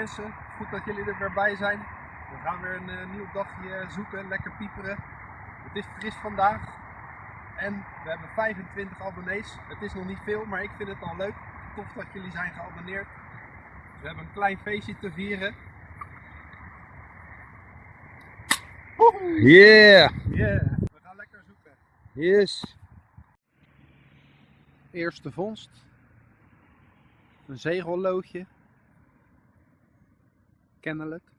mensen, goed dat jullie er weer bij zijn. We gaan weer een eh, nieuw dagje zoeken, lekker pieperen. Het is fris vandaag en we hebben 25 abonnees. Het is nog niet veel, maar ik vind het al leuk. Tof dat jullie zijn geabonneerd. We hebben een klein feestje te vieren. Yeah! Yeah, we gaan lekker zoeken. Yes! Eerste vondst. Een zegelloodje. Kennelijk.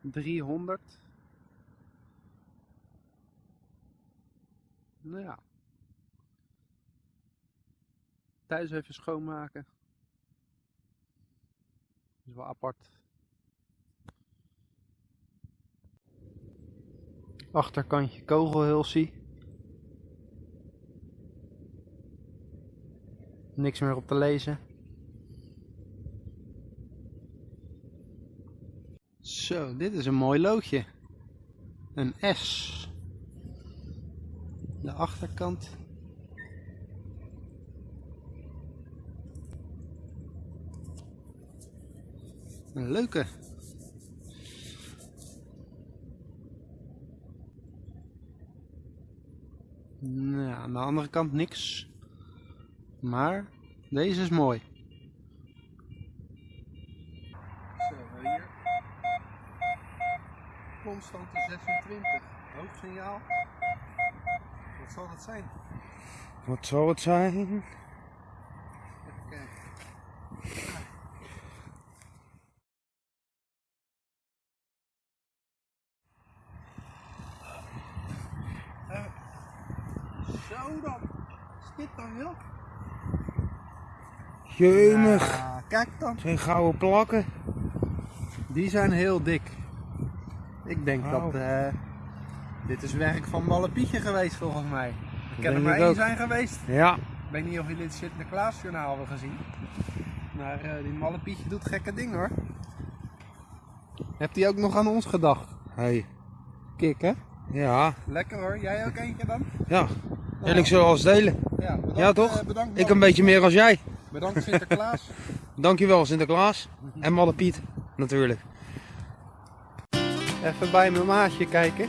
300. Nou ja. Thuis even schoonmaken. is wel apart. Achterkantje kogelhulsie. Niks meer op te lezen. Zo, dit is een mooi loodje. Een S. De achterkant. Een leuke. Nou, aan de andere kant niks. Maar deze is mooi. Constante 26. Hoogsignaal. Wat zal dat zijn? Wat zal het zijn? Even kijken. Eh, Zo dan. Is dit dan heel? Jeunig. Ja, kijk dan. Zijn gouden plakken. Die zijn heel dik. Ik denk dat eh, dit is werk van Malle Pietje geweest volgens mij. Er kan er maar ik één zijn geweest. Ja. Ik weet niet of jullie het Sinterklaasjournaal hebben gezien. Maar eh, die Malle Pietje doet gekke dingen hoor. Hebt hij ook nog aan ons gedacht? Hey. Kik hè? Ja. Lekker hoor. Jij ook eentje dan? Ja. En ik zal alles delen. Ja, bedankt, Ja, toch? eh, bedankt, Ik een beetje meer als jij. Bedankt Sinterklaas. Dankjewel Sinterklaas. En Malle Piet. Natuurlijk. Even bij mijn maatje kijken.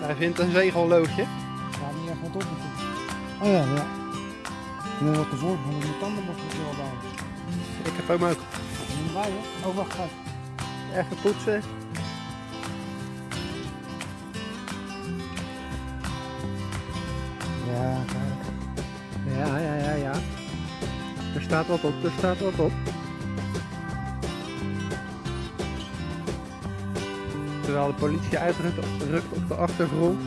Hij vindt een zegelloodje. Ja, niet echt wat op natuurlijk. Oh ja, ja. Ik moet wat ervoor, want mijn tanden moet ik wel bij. Ik heb hem ook. Bij hoor. Oh, wacht, kijk. Even poetsen. Ja, kijk. Ja, ja, ja, ja. Er staat wat op, er staat wat op. Terwijl de politie uitrukt rukt op de achtergrond.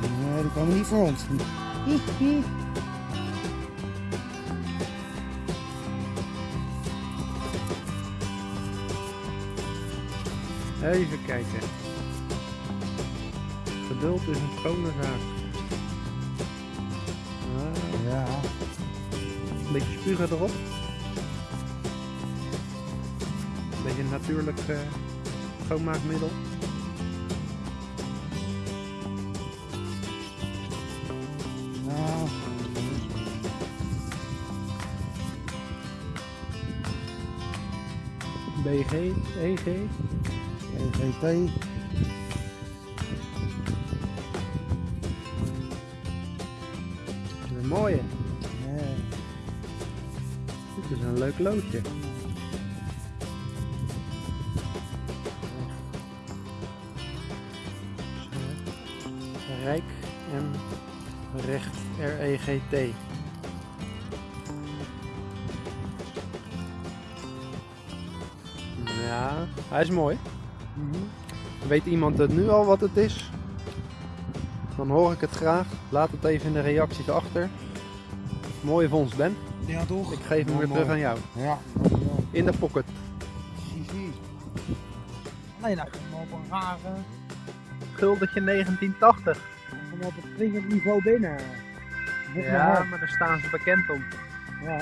Nee, dat kwam niet voor ons. Even kijken. Geduld is een schone zaak. Ah, Ja. een beetje spugen erop. Een beetje natuurlijk eh, schoonmaakmiddel. Nou, BG, EG. EGT. Een mooie. Ja. Dit is een leuk loodje. Rijk en recht R-E-G-T. Ja, hij is mooi. Mhm. Weet iemand het nu al wat het is? Dan hoor ik het graag. Laat het even in de reacties achter. Mooie vondst Ben. Ja, toch? Ik geef hem weer terug aan jou. Ja. In de pocket. Zizi. Nee, nou, op een rare. Guldetje 1980. Kom op het dringend niveau binnen. Ja, maar daar staan ze bekend om. ja.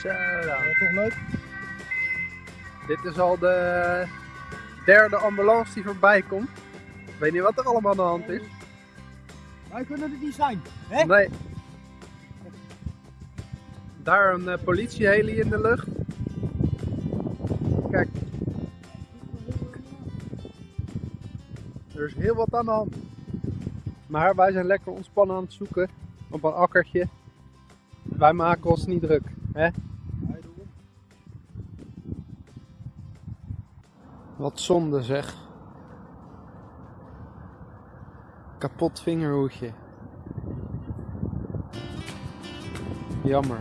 Zo Ja, dan. toch leuk? Dit is al de derde ambulance die voorbij komt. Ik weet niet wat er allemaal aan de hand is. Wij kunnen het niet zijn. Hè? Nee. Daar een uh, politieheli in de lucht. Kijk. Er is heel wat aan de hand. Maar wij zijn lekker ontspannen aan het zoeken op een akkertje. Wij maken ons niet druk. Hè? Wat zonde zeg. Kapot vingerhoedje. Jammer.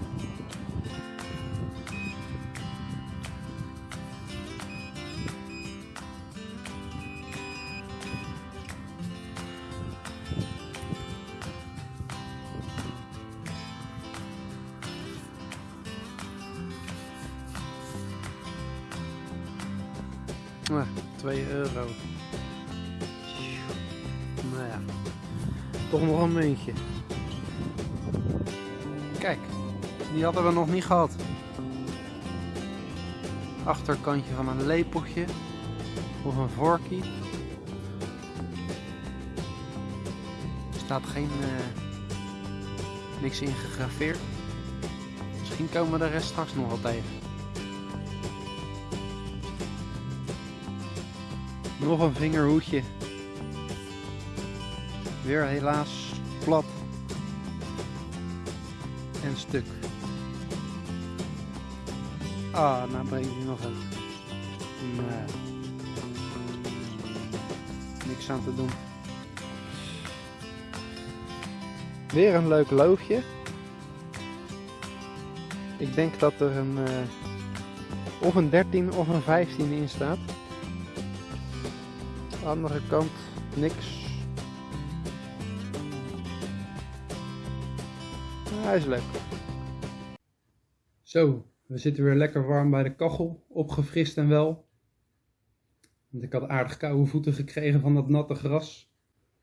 Ah, 2 euro. Nou ja, toch nog een muntje. Kijk, die hadden we nog niet gehad. Achterkantje van een lepeltje of een vorkie. Er staat geen uh, niks in gegraveerd. Misschien komen we de rest straks nog wel tegen. Nog een vingerhoedje. Weer helaas plat en stuk. Ah, nou breekt hij nog uit. Nee. Niks aan te doen. Weer een leuk loofje. Ik denk dat er een uh, of een 13 of een 15 in staat. Andere kant niks. Hij is lekker. Zo, we zitten weer lekker warm bij de kachel, opgefrist en wel. Want ik had aardig koude voeten gekregen van dat natte gras.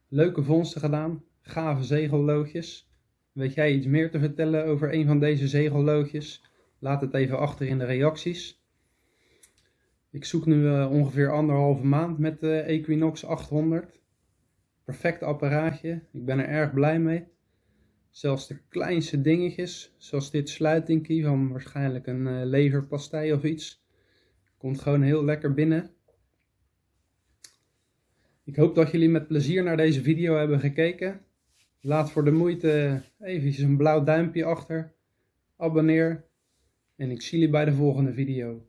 Leuke vondsten gedaan, gave zegelloodjes. Weet jij iets meer te vertellen over een van deze zegelloodjes? Laat het even achter in de reacties. Ik zoek nu uh, ongeveer anderhalve maand met de Equinox 800. Perfect apparaatje, ik ben er erg blij mee. Zelfs de kleinste dingetjes, zoals dit sluitingkie van waarschijnlijk een uh, leverpastei of iets, komt gewoon heel lekker binnen. Ik hoop dat jullie met plezier naar deze video hebben gekeken. Laat voor de moeite eventjes een blauw duimpje achter. Abonneer. En ik zie jullie bij de volgende video.